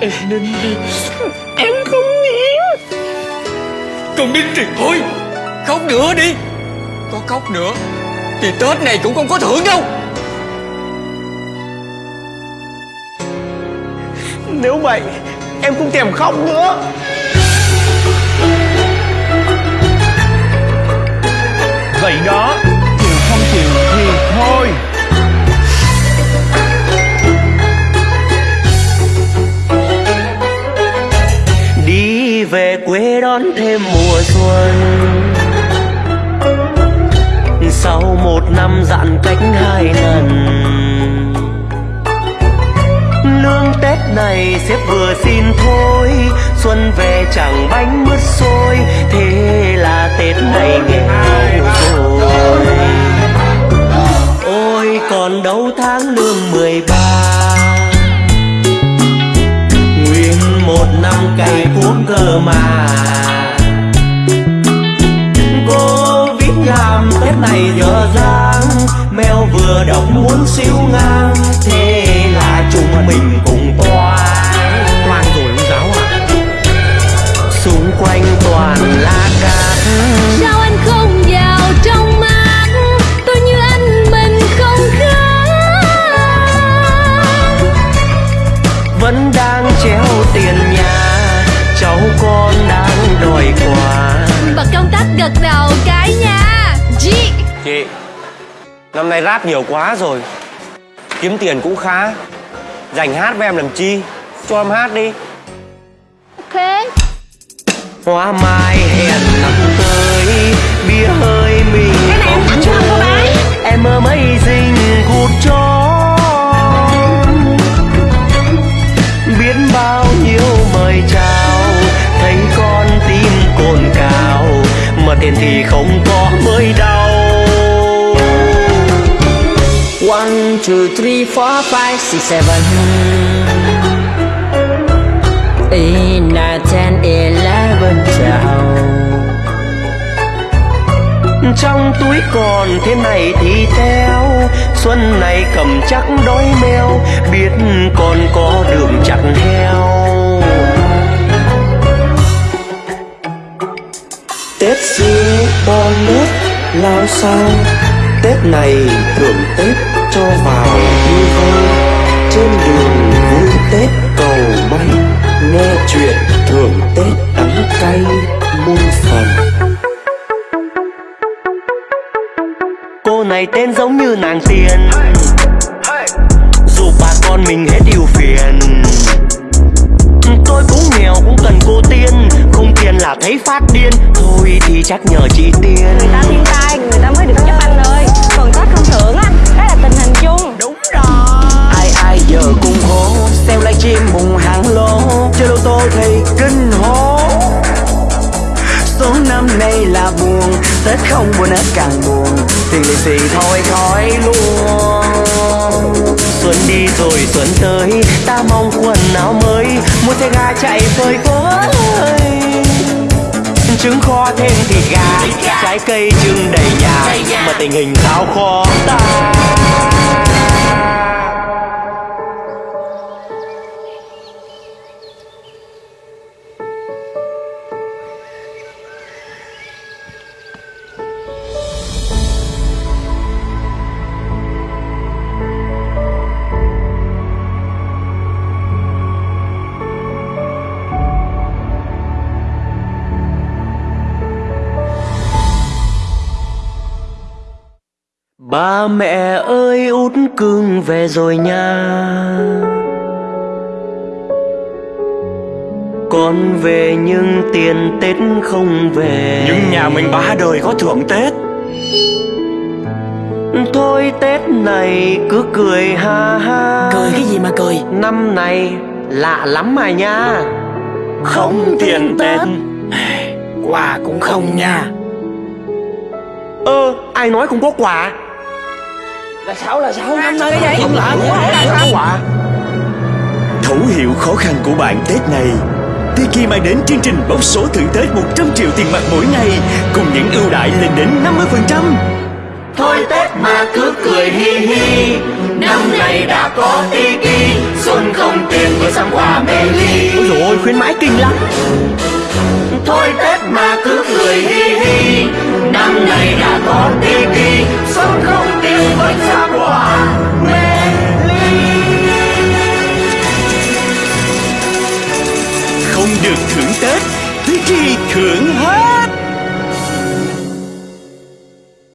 Em nên đi. Em không hiểu. Con nít thì thôi. Khóc nữa đi. Có khóc nữa Thì Tết này cũng không có thưởng đâu. Nếu vậy Em không thèm khóc nữa về quê đón thêm mùa xuân. Sau một năm giãn cách hai lần Lương Tết này sếp vừa xin thôi. Xuân về chẳng bánh mứt xôi mà. Cô viết nhàm Tết này dở dang Mèo vừa đọc muốn siêu ngang Thế là chúng mình cùng toan. Toan rồi ông giáo à Xung quanh toàn là cát. Sao anh không vào trong mắt? Tôi như anh mình không khác. Vẫn đang treo tiền nhà Cháu con đang đòi quà. Bật công tắc gật đầu cái nha. G Chị Năm nay rap nhiều quá rồi. Kiếm tiền cũng khá. Dành hát với em làm chi? Cho em hát đi. Ok. Hoa mai hẹn năm tới Bia hơi mình Cái này em tặng cho cô bé. Em amazing good job Biết bao nhiêu mời chào tiền thì không có mới đau. One, two, three, four, five, six, seven. Eight, nine, ten, eleven, twelve. Trong túi còn thế này thì theo Xuân này cầm chắc đói meo Biết còn có đường chặt heo. Lao sao Tết này thưởng Tết cho vào vui vơi. Trên đường vui Tết cầu may, Nghe chuyện thưởng Tết đắng cay muôn phần. Cô này tên giống như nàng tiên. Dù bà con mình hết điều phiền, Tôi cũng nghèo cũng cần cô là thấy phát điên. Thôi thì chắc nhờ chị tiên. Người ta thiên tai người ta mới được giúp anh ơi. Còn tết không thưởng á đó là tình hình chung. Đúng Ai ai giờ cùng hô Xem livestream mùng hàng lô. Chơi lô tô thì kinh hô. Số năm nay là buồn Tết không buồn hết càng buồn. Tiền lì xì thôi khỏi luôn. Xuân đi rồi xuân tới Ta mong quần áo mới. Mua xe ga chạy phơi phới Trứng kho thêm thịt gà Trái cây trưng đầy nhà Mà tình hình sao khó ta Ba mẹ ơi út cưng về rồi nha. Con về nhưng tiền Tết không về. Nhưng nhà mình ba đời có thưởng Tết. Thôi Tết này cứ cười ha ha. Cười cái gì mà cười? Năm này lạ lắm mà nha. Không tiền Tết. Quà cũng không nha. Ơ ai nói không có quà Là sao là sao? Năm nay cái gì? Không lạ là không sao? Quà Thấu hiểu khó khăn của bạn Tết này Tiki mang đến chương trình bốc số thưởng Tết 100 triệu tiền mặt mỗi ngày Cùng những ưu đãi lên đến 50% Thôi Tết mà cứ cười hi hi Năm nay đã có Tiki Xuân không tiền vừa sắm quà trái kinh lắm. Thôi Tết mà cứ cười hi hi Năm nay đã có Tiki Sống không tiếng với xa quà